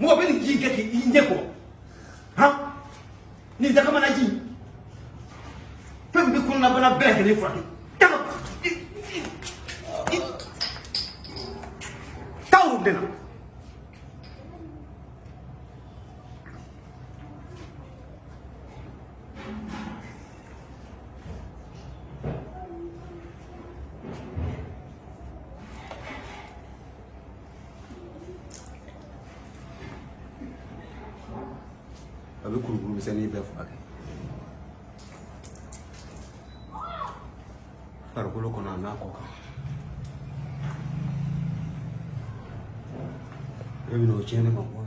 mɔgɔ bɛ nin ji in kɛ k'i ɲɛ kɔrɔ han nin dagamana ji fɛn min bɛ kɔnɔnabana bɛɛ lajɛlen furakɛ daga taa o de la. a bɛ kurukuru misɛnnin bɛɛ furakɛ farikolo kɔnɔ a n'a kɔ kan e bɛ n'o tiɲɛ ne ma bɔ